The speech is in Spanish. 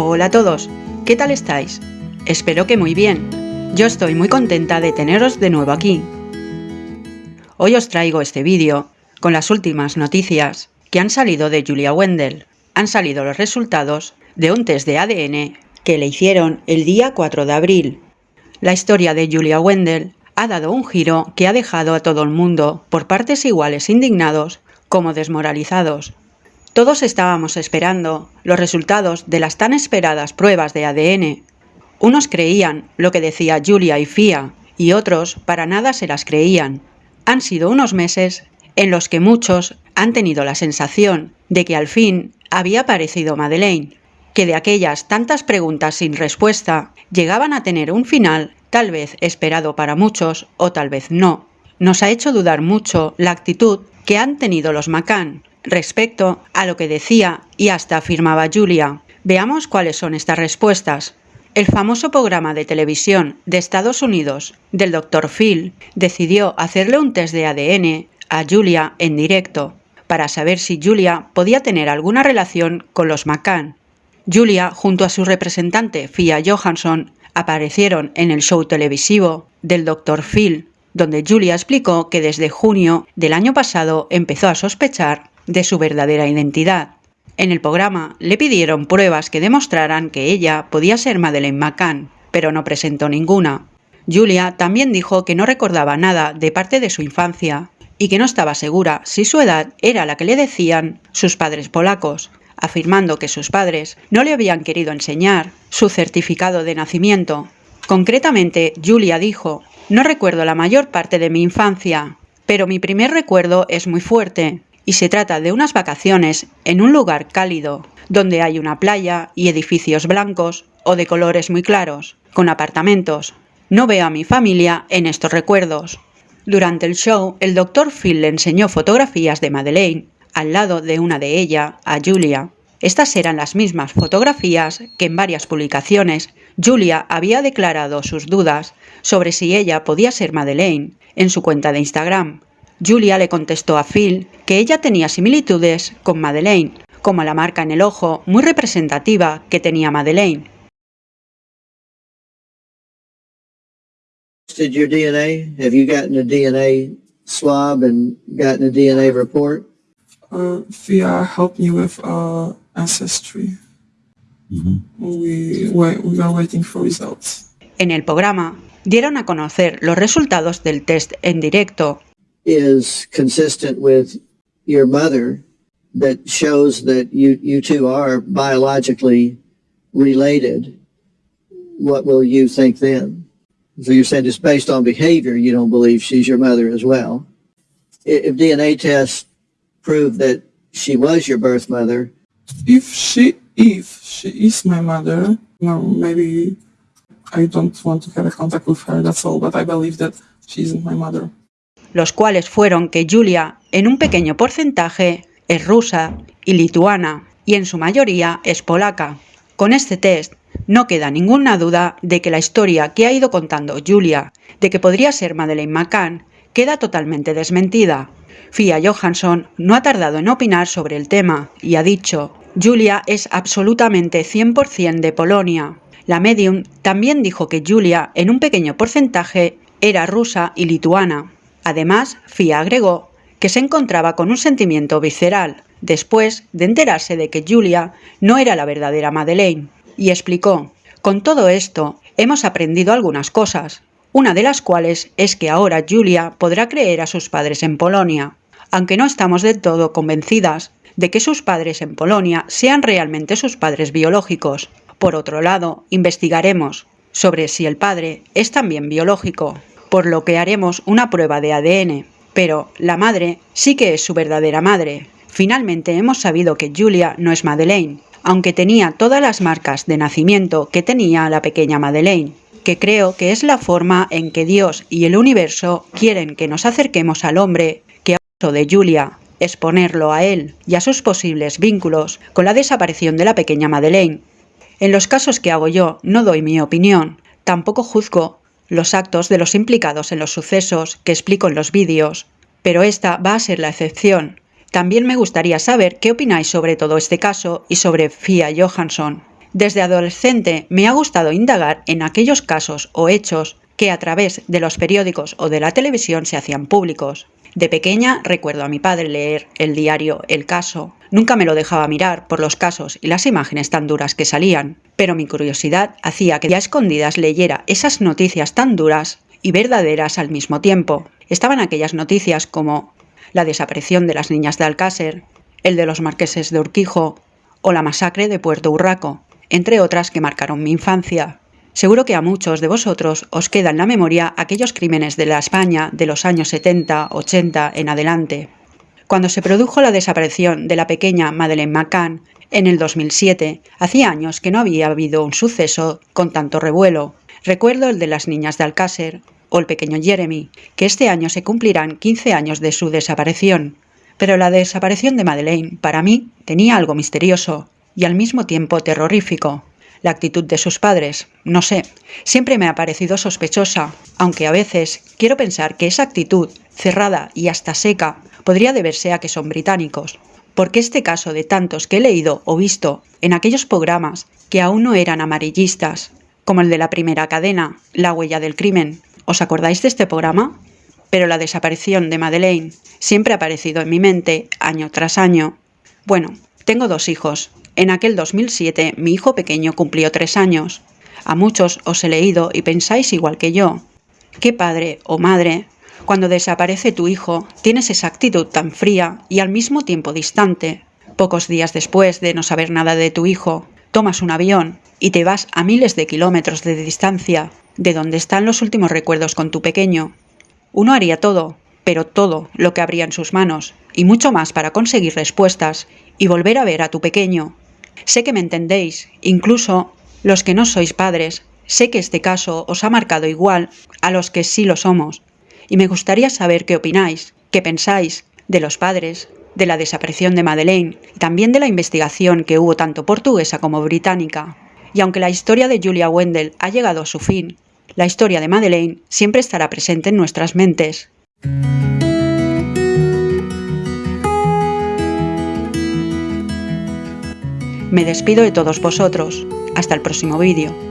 Hola a todos, ¿qué tal estáis? Espero que muy bien. Yo estoy muy contenta de teneros de nuevo aquí. Hoy os traigo este vídeo con las últimas noticias que han salido de Julia Wendell. Han salido los resultados de un test de ADN que le hicieron el día 4 de abril. La historia de Julia Wendell ha dado un giro que ha dejado a todo el mundo por partes iguales indignados como desmoralizados. Todos estábamos esperando los resultados de las tan esperadas pruebas de ADN. Unos creían lo que decía Julia y Fia, y otros para nada se las creían. Han sido unos meses en los que muchos han tenido la sensación de que al fin había aparecido Madeleine, que de aquellas tantas preguntas sin respuesta llegaban a tener un final tal vez esperado para muchos o tal vez no. Nos ha hecho dudar mucho la actitud que han tenido los McCann respecto a lo que decía y hasta afirmaba Julia. Veamos cuáles son estas respuestas. El famoso programa de televisión de Estados Unidos del Dr. Phil decidió hacerle un test de ADN a Julia en directo para saber si Julia podía tener alguna relación con los McCann. Julia, junto a su representante Fia Johansson, aparecieron en el show televisivo del Dr. Phil, donde Julia explicó que desde junio del año pasado empezó a sospechar de su verdadera identidad. En el programa le pidieron pruebas que demostraran que ella podía ser Madeleine McCann, pero no presentó ninguna. Julia también dijo que no recordaba nada de parte de su infancia y que no estaba segura si su edad era la que le decían sus padres polacos, afirmando que sus padres no le habían querido enseñar su certificado de nacimiento. Concretamente, Julia dijo, no recuerdo la mayor parte de mi infancia, pero mi primer recuerdo es muy fuerte, y se trata de unas vacaciones en un lugar cálido, donde hay una playa y edificios blancos o de colores muy claros, con apartamentos. No veo a mi familia en estos recuerdos. Durante el show, el doctor Phil le enseñó fotografías de Madeleine al lado de una de ella, a Julia. Estas eran las mismas fotografías que en varias publicaciones Julia había declarado sus dudas sobre si ella podía ser Madeleine en su cuenta de Instagram. Julia le contestó a Phil que ella tenía similitudes con Madeleine, como la marca en el ojo muy representativa que tenía Madeleine. DNA report? uh, Via helped me with uh, ancestry. Mm -hmm. we, we are waiting for results. En el programa dieron a conocer los resultados del test en directo. Is consistent with your mother that shows that you, you two are biologically related. What will you think then? So you're saying it's based on behavior, you don't believe she's your mother as well. If DNA tests prove that she was your birth mother. If she, if she is my mother, well, maybe I don't want to have a contact with her, that's all, but I believe that she isn't my mother. Los cuales fueron que Julia, en un pequeño porcentaje, es rusa y lituana, y en su mayoría es polaca. Con este test no queda ninguna duda de que la historia que ha ido contando Julia de que podría ser Madeleine McCann queda totalmente desmentida. Fia Johansson no ha tardado en opinar sobre el tema y ha dicho, Julia es absolutamente 100% de Polonia. La medium también dijo que Julia, en un pequeño porcentaje, era rusa y lituana. Además, Fia agregó que se encontraba con un sentimiento visceral, después de enterarse de que Julia no era la verdadera Madeleine, y explicó, con todo esto, hemos aprendido algunas cosas, una de las cuales es que ahora Julia podrá creer a sus padres en Polonia, aunque no estamos del todo convencidas de que sus padres en Polonia sean realmente sus padres biológicos. Por otro lado, investigaremos sobre si el padre es también biológico, por lo que haremos una prueba de ADN. Pero la madre sí que es su verdadera madre. Finalmente hemos sabido que Julia no es Madeleine, aunque tenía todas las marcas de nacimiento que tenía la pequeña Madeleine que creo que es la forma en que Dios y el universo quieren que nos acerquemos al hombre que ha de Julia, exponerlo a él y a sus posibles vínculos con la desaparición de la pequeña Madeleine. En los casos que hago yo no doy mi opinión, tampoco juzgo los actos de los implicados en los sucesos que explico en los vídeos, pero esta va a ser la excepción. También me gustaría saber qué opináis sobre todo este caso y sobre Fia Johansson. Desde adolescente me ha gustado indagar en aquellos casos o hechos que a través de los periódicos o de la televisión se hacían públicos. De pequeña recuerdo a mi padre leer el diario El Caso. Nunca me lo dejaba mirar por los casos y las imágenes tan duras que salían, pero mi curiosidad hacía que ya escondidas leyera esas noticias tan duras y verdaderas al mismo tiempo. Estaban aquellas noticias como la desaparición de las niñas de Alcácer, el de los marqueses de Urquijo o la masacre de Puerto Urraco, entre otras que marcaron mi infancia. Seguro que a muchos de vosotros os queda en la memoria aquellos crímenes de la España de los años 70, 80 en adelante. Cuando se produjo la desaparición de la pequeña Madeleine McCann en el 2007, hacía años que no había habido un suceso con tanto revuelo. Recuerdo el de las niñas de Alcácer o el pequeño Jeremy, que este año se cumplirán 15 años de su desaparición. Pero la desaparición de Madeleine, para mí, tenía algo misterioso y al mismo tiempo terrorífico. La actitud de sus padres, no sé, siempre me ha parecido sospechosa, aunque a veces quiero pensar que esa actitud, cerrada y hasta seca, podría deberse a que son británicos. Porque este caso de tantos que he leído o visto en aquellos programas que aún no eran amarillistas, como el de la primera cadena, La huella del crimen, ¿os acordáis de este programa? Pero la desaparición de Madeleine siempre ha aparecido en mi mente año tras año. Bueno, tengo dos hijos, en aquel 2007 mi hijo pequeño cumplió tres años. A muchos os he leído y pensáis igual que yo. ¿Qué padre o madre, cuando desaparece tu hijo, tienes esa actitud tan fría y al mismo tiempo distante? Pocos días después de no saber nada de tu hijo, tomas un avión y te vas a miles de kilómetros de distancia de donde están los últimos recuerdos con tu pequeño. Uno haría todo, pero todo lo que habría en sus manos, y mucho más para conseguir respuestas y volver a ver a tu pequeño, Sé que me entendéis, incluso los que no sois padres, sé que este caso os ha marcado igual a los que sí lo somos, y me gustaría saber qué opináis, qué pensáis de los padres, de la desaparición de Madeleine y también de la investigación que hubo tanto portuguesa como británica. Y aunque la historia de Julia Wendell ha llegado a su fin, la historia de Madeleine siempre estará presente en nuestras mentes. Me despido de todos vosotros. Hasta el próximo vídeo.